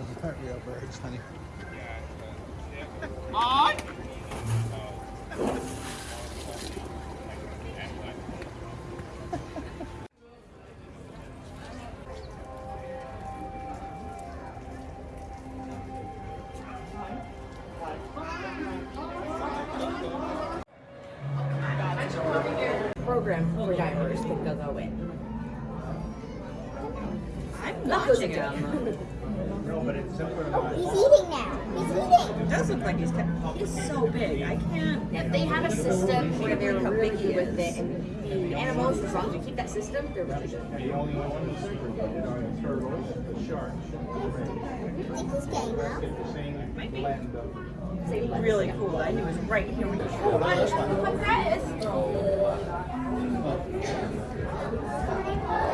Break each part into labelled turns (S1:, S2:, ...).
S1: Real birds, honey.
S2: program for divers that they'll go in.
S3: I'm watching him.
S1: No, but it's simpler than
S4: He's eating now. He's eating.
S3: It does look like he's he's so big. I can't.
S2: If they have a system where they're really good with it, and the animals, as long as you keep that system, they're really good.
S1: The only ones are turtles, the sharks,
S4: You think he's getting up?
S1: the same blend of.
S2: Same blend.
S3: Really cool that he was right here when you
S1: Oh, this one.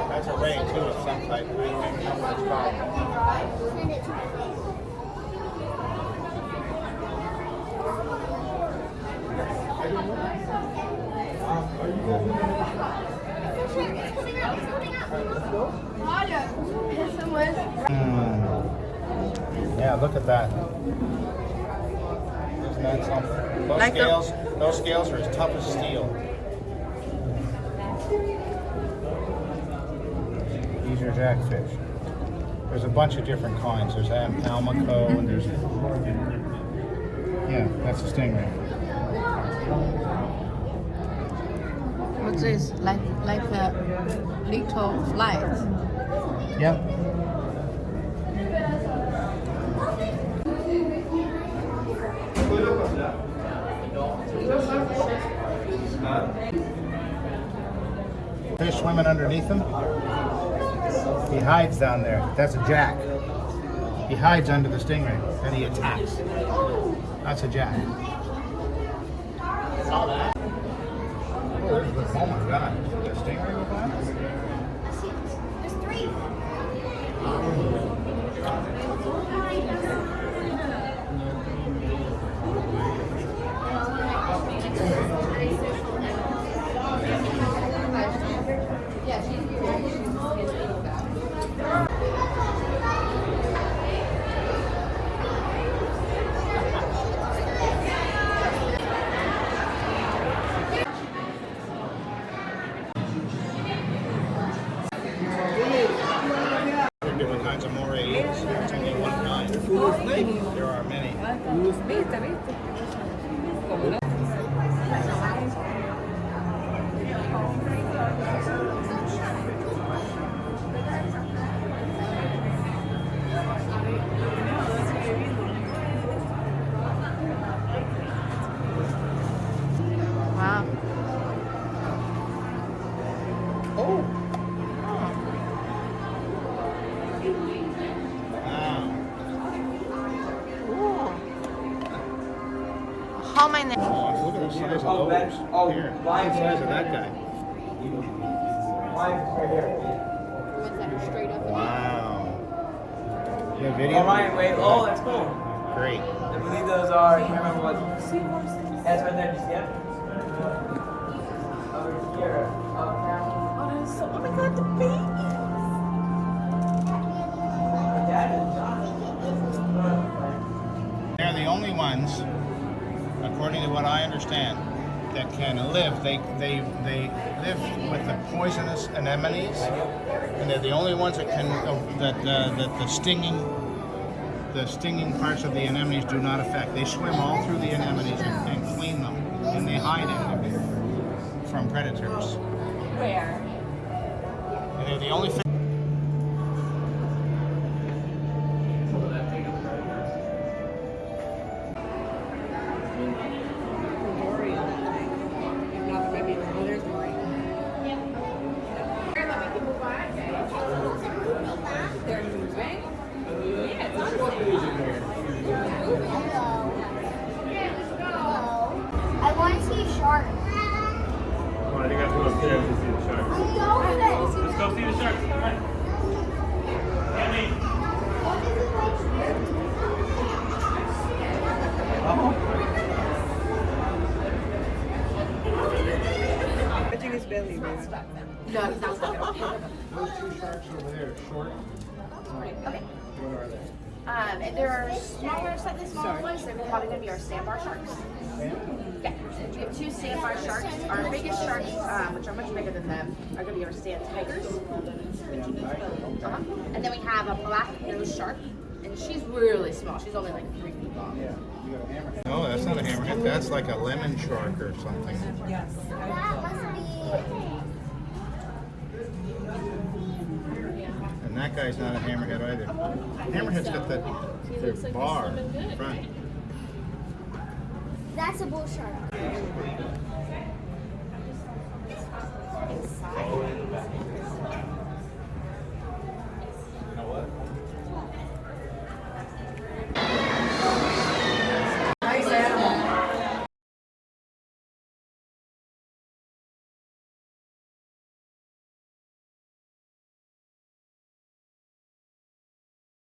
S1: That's a ray too of some type. I can't remember what it's called.
S4: Send it to my face.
S1: Mm. Yeah, look at that. Isn't that something? Those
S3: Like the-
S1: scales, those scales are as tough as steel. Are jackfish. There's a bunch of different kinds. There's Almaco and there's. Yeah, that's a stingray.
S5: What's this? Like like a little light?
S1: Yep. Fish swimming underneath him. He hides down there. That's a jack. He hides under the stingray and he attacks. That's a jack. Saw that. Oh, oh my god. The stingray with that?
S4: There's three.
S1: Oh. perfectamente. Como
S5: no.
S1: Thank you.
S5: How many?
S1: Oh, look at the size of
S6: Oh,
S1: those.
S6: that- oh,
S1: Here, look at the size of that guy.
S6: right here.
S2: Ones that straight up.
S1: Wow. You have video?
S6: Oh, Ryan, wait. Oh, that's cool.
S1: Great.
S6: I believe those are, I can't remember what. That's right there, just yet. Over here. Oh, up now.
S3: Oh, that is so. Oh my god, the baby.
S6: Dad and John.
S1: They're the only ones, according to what I understand, that can live. They they they live with the poisonous anemones, and they're the only ones that can uh, that uh, that the stinging the stinging parts of the anemones do not affect. They swim all through the anemones and, and clean them, and they hide in them from predators.
S2: Where?
S1: And they're the only.
S3: His belly, man.
S2: No, he's not looking.
S1: Those two sharks over there, short.
S2: Okay.
S1: What are they?
S2: Um, and there are smaller, slightly smaller ones. They're probably going to be our sandbar sharks. Yeah, we have two sandbar sharks. Our biggest sharks, um, which are much bigger than them, are going to be our sand tigers. Uh-huh. And then we have a black nose shark, and she's really small. She's only like three feet long.
S1: No, that's not a hammerhead. That's like a lemon shark or something.
S3: Yes.
S1: And that guy's not a hammerhead either. Hammerhead's got that their bar in front.
S4: That's a bull shark.